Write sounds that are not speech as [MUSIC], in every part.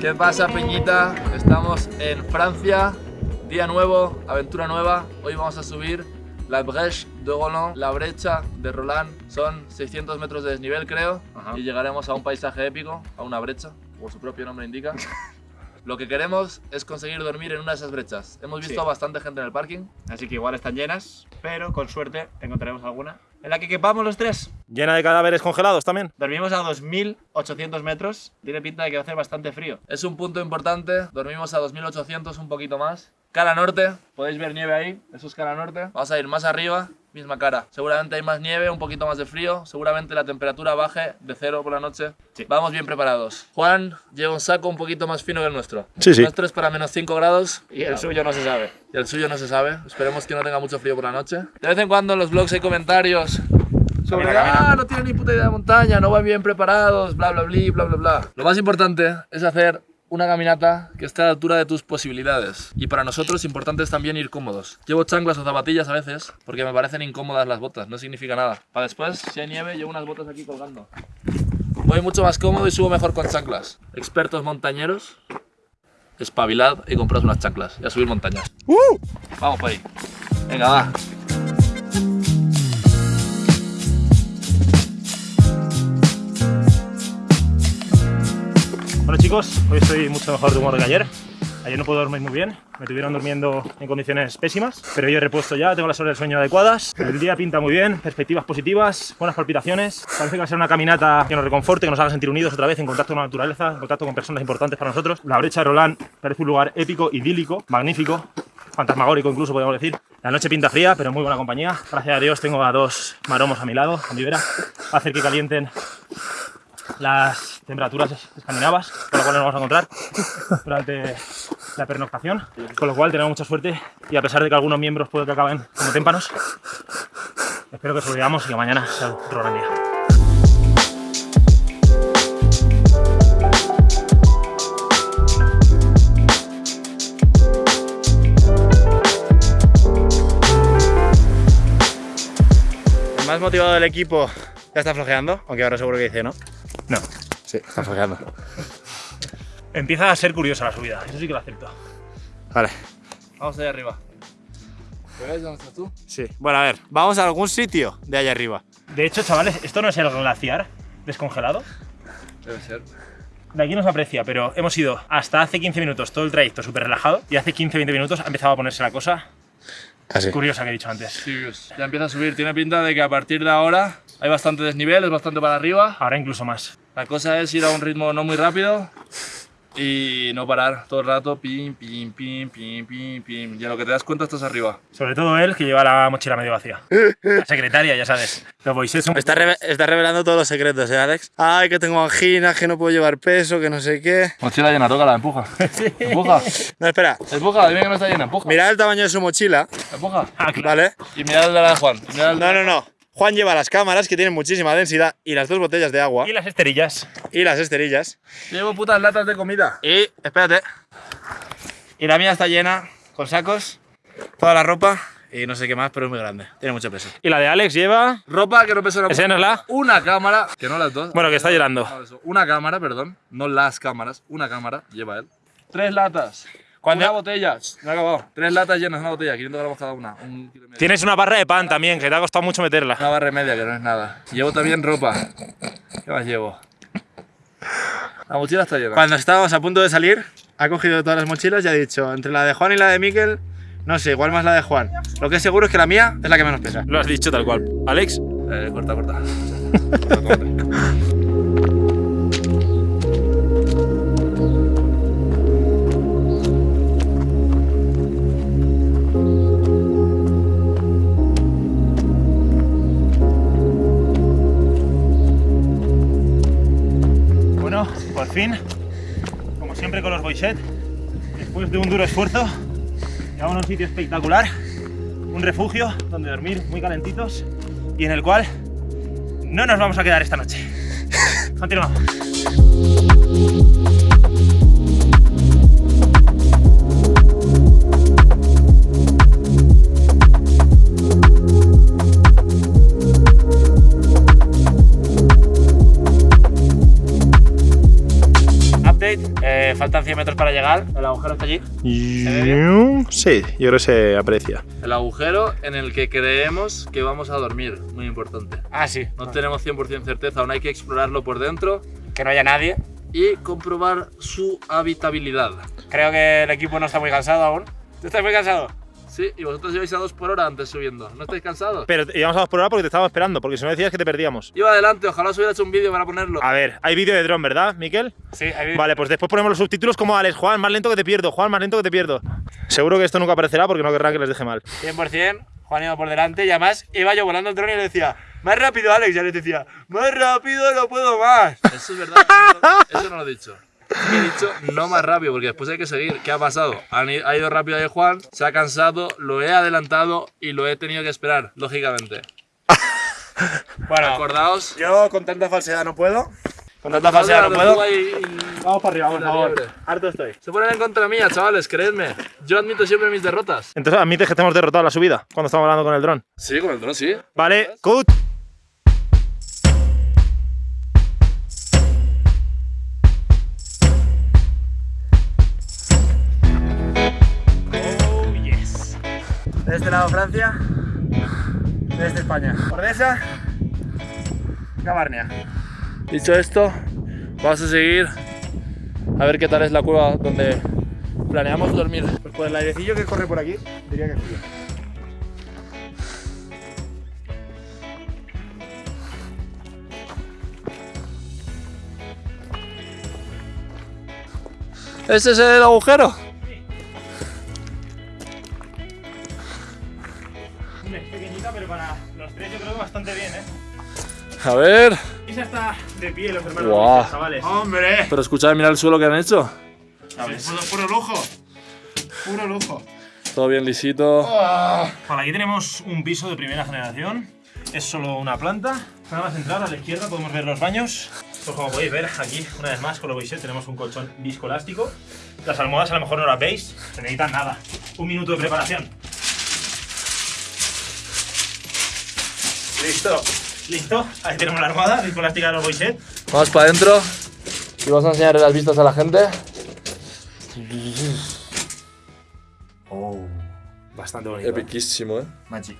¿Qué pasa, Peñita? Estamos en Francia, día nuevo, aventura nueva. Hoy vamos a subir la Brèche de Roland, la brecha de Roland. Son 600 metros de desnivel, creo, Ajá. y llegaremos a un paisaje épico, a una brecha, como su propio nombre indica. [LAUGHS] Lo que queremos es conseguir dormir en una de esas brechas. Hemos visto Sí. bastante gente en el parking. Así que igual están llenas, pero con suerte encontraremos alguna en la que quepamos los tres. Llena de cadáveres congelados también. Dormimos a 2800 metros, tiene pinta de que va a hacer bastante frío. Es un punto importante, dormimos a 2800, un poquito más. Cara norte, podéis ver nieve ahí, eso es cara norte. Vamos a ir más arriba, misma cara. Seguramente hay más nieve, un poquito más de frío, seguramente la temperatura baje de cero por la noche. Sí. Vamos bien preparados. Juan lleva un saco un poquito más fino que el nuestro. Sí, sí. El nuestro es para menos 5 grados Y el suyo no se sabe. y el suyo no se sabe. Esperemos que no tenga mucho frío por la noche. De vez en cuando en los blogs hay comentarios sobre ah, no tienen ni puta idea de montaña, no van bien preparados, bla bla bla bla bla bla. Lo más importante es hacer una caminata que esté a la altura de tus posibilidades. Y para nosotros importante es también ir cómodos. Llevo chanclas o zapatillas a veces porque me parecen incómodas las botas, no significa nada. Para después, si hay nieve, llevo unas botas aquí colgando. Voy mucho más cómodo y subo mejor con chanclas. Expertos montañeros, espabilad y compraos unas chanclas y a subir montañas. Vamos por ahí. Venga, va. Bueno chicos, hoy estoy mucho mejor de humor que ayer. Ayer no puedo dormir muy bien, me tuvieron durmiendo en condiciones pésimas, pero hoy he repuesto ya, tengo las horas del sueño adecuadas. El día pinta muy bien, perspectivas positivas, buenas palpitaciones. Parece que va a ser una caminata que nos reconforte, que nos haga sentir unidos otra vez en contacto con la naturaleza, en contacto con personas importantes para nosotros. La brecha de Roland parece un lugar épico, idílico, magnífico, fantasmagórico incluso podemos decir. La noche pinta fría, pero muy buena compañía. Gracias a Dios tengo a dos maromos a mi lado, a mi vera. A hacer que calienten las temperaturas escandinavas, con lo cual nos vamos a encontrar durante la pernoctación, con lo cual tenemos mucha suerte y a pesar de que algunos miembros puede que acaben como témpanos, espero que sobrevivamos y que mañana sea un gran día. El más motivado del equipo ya está flojeando, aunque ahora seguro que dice no. No, Sí, está flojeando. empieza a ser curiosa la subida, eso sí que lo acepto. Vale. Vamos allá arriba. ¿Veis dónde estás tú? Sí. Bueno, a ver, vamos a algún sitio de allá arriba. De hecho, chavales, esto no es el glaciar descongelado. Debe ser. De aquí no se aprecia, pero hemos ido hasta hace 15 minutos todo el trayecto súper relajado y hace 15-20 minutos ha empezado a ponerse la cosa Casi. curiosa que he dicho antes. Sirius. Ya empieza a subir. Tiene pinta de que a partir de ahora hay bastante desnivel, es bastante para arriba. Ahora incluso más. La cosa es ir a un ritmo no muy rápido y no parar todo el rato. Pim, pim, pim, pim, pim, pim. Y a lo que te das cuenta estás arriba. Sobre todo él, que lleva la mochila medio vacía. La secretaria, ya sabes. Los boisés son... Está, reve- está revelando todos los secretos, ¿eh, Alex? Ay, que tengo anginas, que no puedo llevar peso, que no sé qué. Mochila llena, tócala, empuja. [LAUGHS] Empuja. No, espera. Empuja, dime que no está llena, empuja. Mirad el tamaño de su mochila, Empuja. Ah, claro. ¿vale? Y mirad el de la de Juan. el No, no, no. Juan lleva las cámaras, que tienen muchísima densidad, y las dos botellas de agua, Y las esterillas. y las esterillas. Llevo putas latas de comida. Y, espérate. Y la mía está llena, con sacos, toda la ropa, y no sé qué más, pero es muy grande. Tiene mucho peso. Y la de Alex lleva... Ropa que no pesa una Enséñanosla. Una cámara, que no las dos. Bueno, que está llorando. No, eso. Una cámara, perdón. No las cámaras. Una cámara, lleva él. Tres latas. ¿Cuándo? Una botella. Me ha acabado. Tres latas llenas, una botella. 500 gramos cada una. Un kilo y medio. Tienes una barra de pan también, que te ha costado mucho meterla. Una barra y media, que no es nada. Llevo también ropa. ¿Qué más llevo? La mochila está llena. Cuando estábamos a punto de salir, ha cogido todas las mochilas y ha dicho, entre la de Juan y la de Miquel, no sé, igual más la de Juan. Lo que es seguro es que la mía es la que menos pesa. Lo has dicho tal cual. Alex, Eh, corta, corta. [LAUGHS] después de un duro esfuerzo, llegamos a un sitio espectacular, un refugio donde dormir muy calentitos y en el cual no nos vamos a quedar esta noche. Continuamos. Faltan 100 metros para llegar. El agujero está allí. Sí, yo creo que se aprecia. El agujero en el que creemos que vamos a dormir, muy importante. Ah, sí. No tenemos 100% certeza, aún hay que explorarlo por dentro Que no haya nadie. y comprobar su habitabilidad. Creo que el equipo no está muy cansado aún. ¿Tú estás muy cansado? Sí, y vosotros ibais a 2 por hora antes subiendo. ¿No estáis cansados? Pero íbamos a dos por hora porque te estaba esperando, porque si no decías que te perdíamos. Iba adelante, ojalá os hubiera hecho un vídeo para ponerlo. A ver, hay vídeo de dron, ¿verdad, Miquel? Sí, ahí Vale, pues después ponemos los subtítulos como Alex, Juan, más lento que te pierdo, Juan, más lento que te pierdo. Seguro que esto nunca aparecerá porque no querrán que les deje mal. 100%. Juan iba por delante y además iba yo volando el dron y le decía, más rápido, Alex. Y Alex decía, más rápido, no puedo más. [LAUGHS] Eso es verdad, eso no lo he dicho. He dicho no más rápido, porque después hay que seguir. ¿Qué ha pasado? Ha ido rápido ahí Juan, se ha cansado, lo he adelantado y lo he tenido que esperar, lógicamente. [LAUGHS] Bueno, Acordaos. yo con tanta falsedad no puedo. Con tanta falsedad no puedo. Vamos para arriba, por favor. Harto estoy. Se ponen en contra mía, chavales, creedme. Yo admito siempre mis derrotas. Entonces admites que te hemos derrotado la subida cuando estamos hablando con el dron. Sí, con el dron sí. Vale, cut. Francia, de este España. Ordesa, Gabarnia. Dicho esto, vamos a seguir a ver qué tal es la cueva donde planeamos dormir. Pues por el airecillo que corre por aquí, diría que frío. ¿Ese es el agujero? Para los tres yo creo que bastante bien, ¿eh? A ver. Esa está de pie, los hermanos. Luis, chavales. ¡Hombre! Pero escuchad, mirad el suelo que han hecho. Puro, puro lujo. Puro lujo. Todo bien lisito. Vale, aquí tenemos un piso de primera generación. Es solo una planta. Nada más entrar a la izquierda podemos ver los baños. Pues como podéis ver, aquí, una vez más, con lo Boiset tenemos un colchón viscoelástico. Las almohadas a lo mejor no las veis, se necesitan nada. Un minuto de preparación. Listo. Listo. Ahí tenemos la almohada viscoelástica de los Boiset. Vamos para adentro y vamos a enseñar las vistas a la gente. Oh, bastante bonito. Epiquísimo, ¿eh? Magic.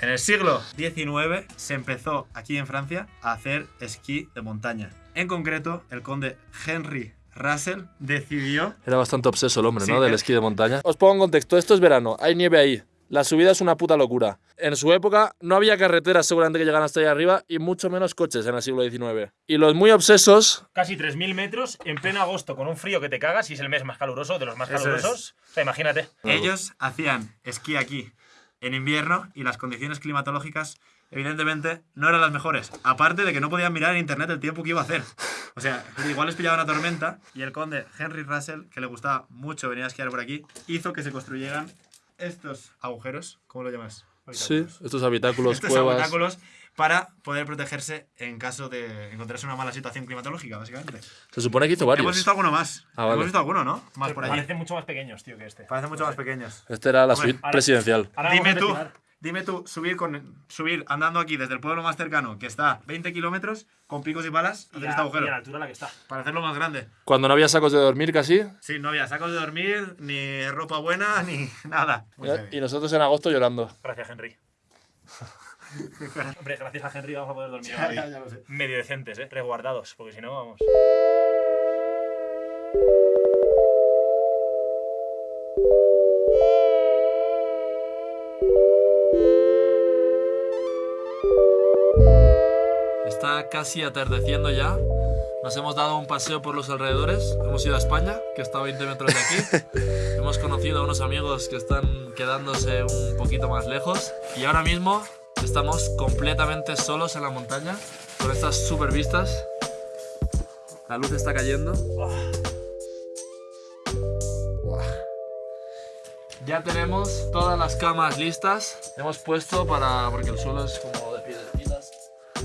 En el siglo XIX se empezó aquí en Francia a hacer esquí de montaña. En concreto, el conde Henry Russell decidió Era bastante obseso el hombre, Sí, ¿no? Del eh. esquí de montaña. Os pongo en contexto, esto es verano, hay nieve ahí. La subida es una puta locura. En su época no había carreteras seguramente que llegaran hasta allá arriba y mucho menos coches en el siglo XIX. Y los muy obsesos, Casi 3.000 metros en pleno agosto con un frío que te cagas y es el mes más caluroso, de los más calurosos. O sea, imagínate. Ellos hacían esquí aquí en invierno y las condiciones climatológicas evidentemente no eran las mejores. Aparte de que no podían mirar en internet el tiempo que iba a hacer. O sea, igual les pillaba una tormenta y el conde Henry Russell, que le gustaba mucho venir a esquiar por aquí, hizo que se construyeran estos agujeros, ¿cómo lo llamas? sí, estos habitáculos, [LAUGHS] Estos cuevas. habitáculos para poder protegerse en caso de encontrarse una mala situación climatológica, básicamente. Se supone que hizo Hemos varios. visto alguno más. Ah, vale. Hemos visto alguno, ¿no? Más por allí. Parecen mucho más pequeños, tío, que este. Parecen mucho más pequeños. Este era la suite presidencial. Ahora Dime tú. Dime tú, subir, con, subir andando aquí desde el pueblo más cercano, que está 20 kilómetros, con picos y balas, Y hacer a- este y a agujero. la altura a la que está. Para hacerlo más grande. Cuando no había sacos de dormir casi. Sí, no había sacos de dormir, ni ropa buena, [LAUGHS] ni nada. Y nosotros en agosto llorando. Gracias, Henry. [LAUGHS] Hombre, gracias a Henry vamos a poder dormir Ya, hoy ya, ya lo sé. medio decentes, ¿eh? Resguardados, porque si no, vamos. Está casi atardeciendo ya. Nos hemos dado un paseo por los alrededores. Hemos ido a España, que está a 20 metros de aquí. [LAUGHS] hemos conocido a unos amigos que están quedándose un poquito más lejos. Y ahora mismo estamos completamente solos en la montaña, con estas super vistas. La luz está cayendo. Ya tenemos todas las camas listas. Hemos puesto para. porque el suelo es como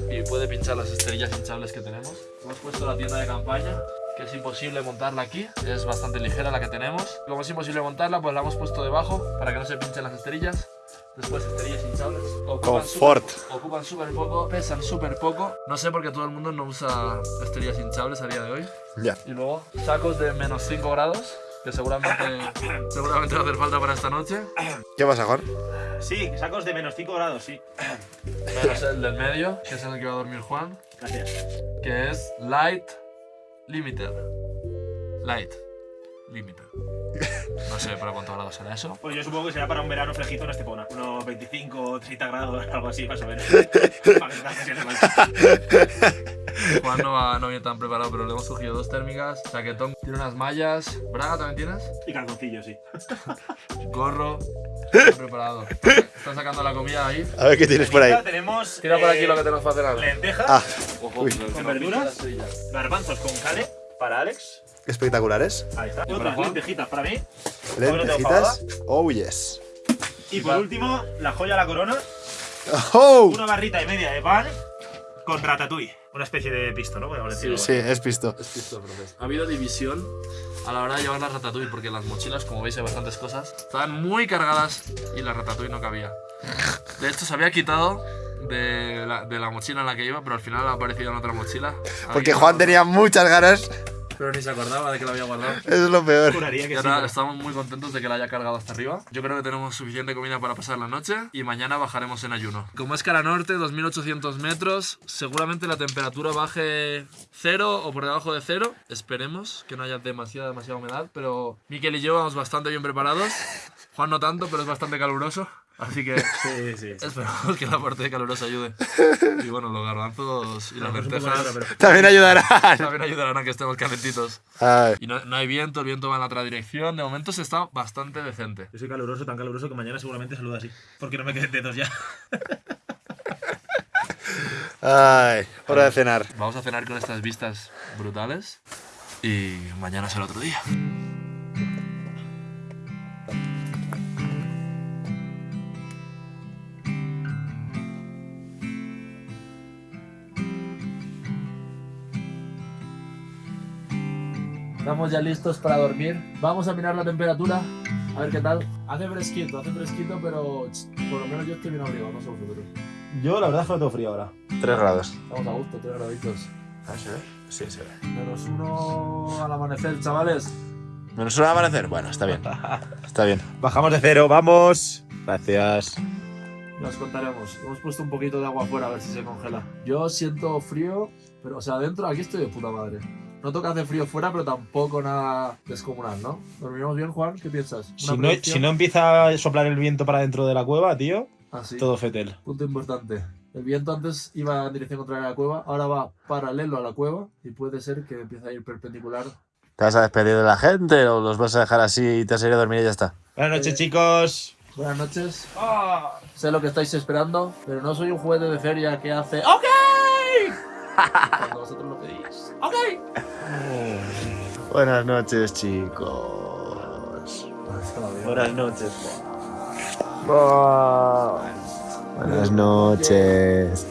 y puede pinchar las esterillas hinchables que tenemos. Hemos puesto la tienda de campaña, que es imposible montarla aquí, es bastante ligera la que tenemos. Como es imposible montarla, pues la hemos puesto debajo para que no se pinchen las esterillas. Después esterillas hinchables. Ocupan Confort. súper- Ocupan súper poco, pesan súper poco. No sé por qué todo el mundo no usa esterillas hinchables a día de hoy. Ya. Y luego sacos de menos 5 grados, que seguramente, seguramente va a hacer falta para esta noche. ¿Qué pasa, Juan? Sí, sacos de menos 5 grados, sí. Menos el del medio, que es en el que va a dormir Juan, Gracias. que es Light Limiter. Light Limiter. No sé para cuántos grados será eso. Pues yo supongo que será para un verano fresquito en Estepona. Unos 25 o 30 grados, [LAUGHS] algo así, más o menos. [LAUGHS] Juan no, va, no viene tan preparado, pero le hemos cogido dos térmicas, chaquetón, tiene unas mallas, braga también tienes, Y calzoncillos, sí. gorro, está preparado. Está sacando la comida ahí. A ver qué tienes por ahí. Tenemos. Tira por aquí eh, lo que tenemos para cenar. Lentejas, Ah, ¿Con verduras? garbanzos con cale para Alex. espectaculares. Ahí está. Otras Juan? lentejitas para mí. Lentejitas. Oh, yes. Y por último, la joya de la corona. Oh. Una barrita y media de pan con ratatouille. Una especie de pisto, ¿no? Podemos decirlo. Sí, es visto. Es pisto, profe. Ha habido división a la hora de llevar la ratatouille, porque las mochilas, como veis, hay bastantes cosas. Estaban muy cargadas y la ratatouille no cabía. De hecho, se había quitado de la, de la mochila en la que iba, pero al final ha aparecido en otra mochila. Porque Juan tenía muchas ganas. Pero ni se acordaba de que la había guardado. [LAUGHS] Eso es lo peor. Juraría que Y sí. ahora pero- estamos muy contentos de que la haya cargado hasta arriba. Yo creo que tenemos suficiente comida para pasar la noche y mañana bajaremos en ayuno. Como es cara norte, 2800 metros, seguramente la temperatura baje cero o por debajo de cero. Esperemos que no haya demasiada, demasiada humedad, pero Miquel y yo vamos bastante bien preparados. Juan no tanto, pero es bastante caluroso. Así que [LAUGHS] Sí, sí, sí. esperamos que la parte de calurosa ayude. Y bueno, los garbanzos y las lentejas También ayudarán. también ayudarán a que estemos calentitos. Ay. Y no, no hay viento, el viento va en la otra dirección. De momento se está bastante decente. Yo soy caluroso, tan caluroso que mañana seguramente saludo así. Porque no me queden dedos ya. Ay. Hora de cenar. Vamos a cenar con estas vistas brutales y mañana será otro día. Estamos ya listos para dormir. Vamos a mirar la temperatura, a ver qué tal. Hace fresquito, hace fresquito, pero ch, por lo menos yo estoy bien abrigado, no sé vosotros. Yo la verdad es que no tengo frío ahora. 3 grados. Estamos a gusto, 3 graditos. Sí, sí. Menos uno al amanecer, chavales. Menos un amanecer. Bueno, está bien. [LAUGHS] Está bien. Bajamos de cero, vamos. Gracias. Nos contaremos. Hemos puesto un poquito de agua afuera a ver si se congela. Yo siento frío, pero o sea, adentro aquí estoy de puta madre. Noto que hace frío fuera, pero tampoco nada descomunal, ¿no? ¿Dormiremos bien, Juan? ¿Qué piensas? ¿Una Si no, si no empieza a soplar el viento para dentro de la cueva, tío, Ah, sí. todo fetel. Punto importante. El viento antes iba en dirección contraria a la cueva, ahora va paralelo a la cueva y puede ser que empiece a ir perpendicular. ¿Te vas a despedir de la gente o los vas a dejar así y te vas a ir a dormir y ya está? Buenas noches, chicos. Buenas noches. Sé lo que estáis esperando, pero no soy un juguete de feria que hace ¡Ok! Cuando vosotros lo pedís. ¡Ok! Buenas noches, chicos. Buenas noches. Buenas noches.